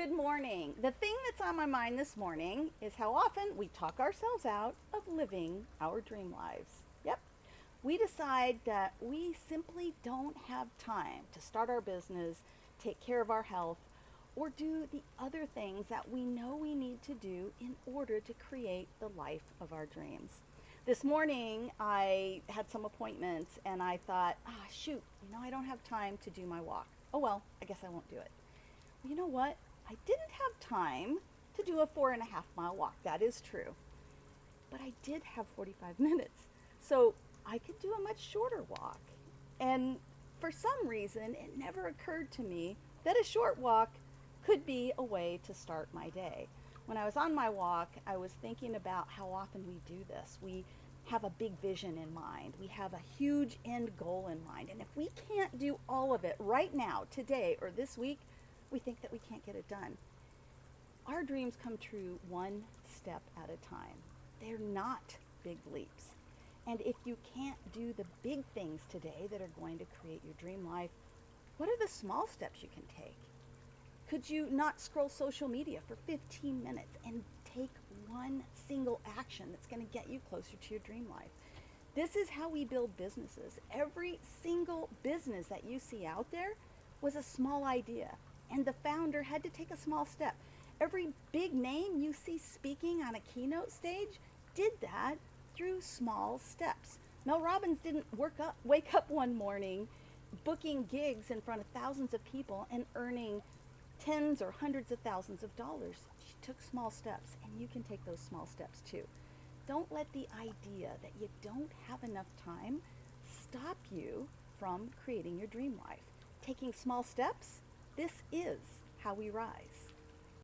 Good morning. The thing that's on my mind this morning is how often we talk ourselves out of living our dream lives. Yep. We decide that we simply don't have time to start our business, take care of our health, or do the other things that we know we need to do in order to create the life of our dreams. This morning I had some appointments and I thought, ah, shoot, you know, I don't have time to do my walk. Oh well, I guess I won't do it. You know what? I didn't have time to do a four and a half mile walk. That is true. But I did have 45 minutes. So I could do a much shorter walk. And for some reason, it never occurred to me that a short walk could be a way to start my day. When I was on my walk, I was thinking about how often we do this. We have a big vision in mind. We have a huge end goal in mind. And if we can't do all of it right now, today, or this week, we think that we can't get it done. Our dreams come true one step at a time. They're not big leaps. And if you can't do the big things today that are going to create your dream life, what are the small steps you can take? Could you not scroll social media for 15 minutes and take one single action that's going to get you closer to your dream life? This is how we build businesses. Every single business that you see out there was a small idea and the founder had to take a small step. Every big name you see speaking on a keynote stage did that through small steps. Mel Robbins didn't work up, wake up one morning booking gigs in front of thousands of people and earning tens or hundreds of thousands of dollars. She took small steps, and you can take those small steps too. Don't let the idea that you don't have enough time stop you from creating your dream life. Taking small steps this is how we rise.